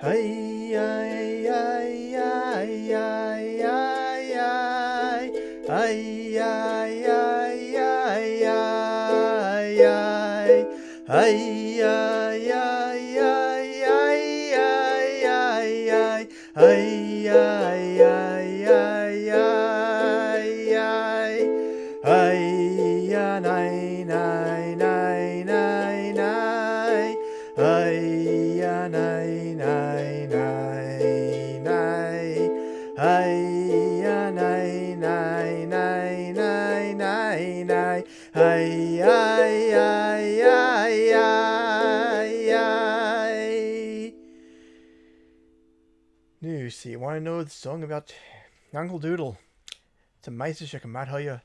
Hey, ay, ay, ay, ay, ay. Ay, ay, ay, ay, ay, ay. Ay, ay, ay, ないはいはいはいはいはいはい New so you want to know the song about Yankel Doodle It's a Meisterstück I might tell you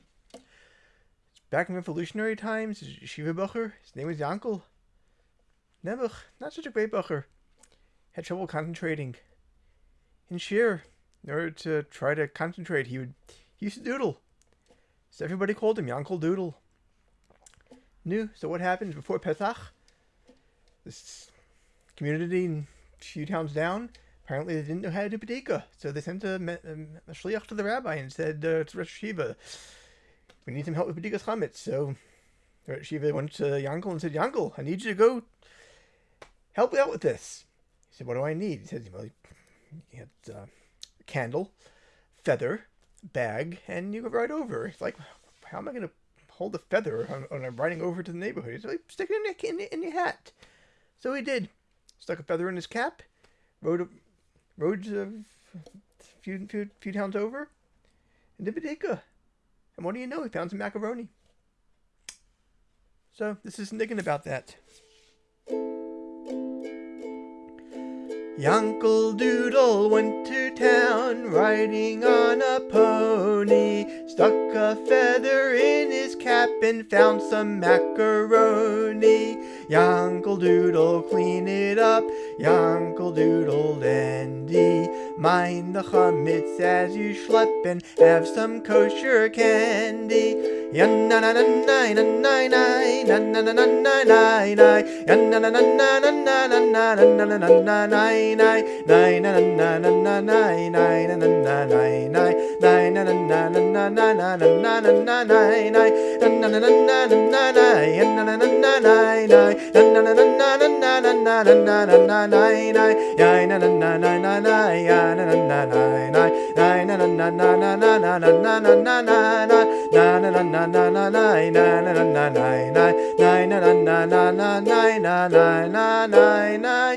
Back in revolutionary times, Shivabacher, his name was Yankel. Nebuch, not such a great Bacher, had trouble concentrating. In sheer, in order to try to concentrate, he would he used to doodle. So everybody called him Yankel Doodle. New, so what happens before Pesach? This community and a few towns down, apparently they didn't know how to do Badika. So they sent a, a shliach to the rabbi and said uh, to Rosh Yeshiva, we need some help with Badikas Chametz. So Rosh Yeshiva went to Yankel and said, Yankel, I need you to go help me out with this. He said, what do I need? He said, well, you had uh, a candle, feather, bag, and you go right over. It's like, how am I going to hold a feather when I'm riding over to the neighborhood? He's like, stick it in in, in your hat. So he did. Stuck a feather in his cap, rode a, rode a few, few, few towns over, and did Badika. And what do you know? He found some macaroni. So this is thinking about that. Yankel Doodle went to town riding on a pony. Stuck a feather in his cap and found some macaroni. Yankel Doodle, clean it up. Yankel Doodle dandy. Mind the chametz as you schlep and have some kosher candy. Yeah, na na na na na na na na na na na na na na na na na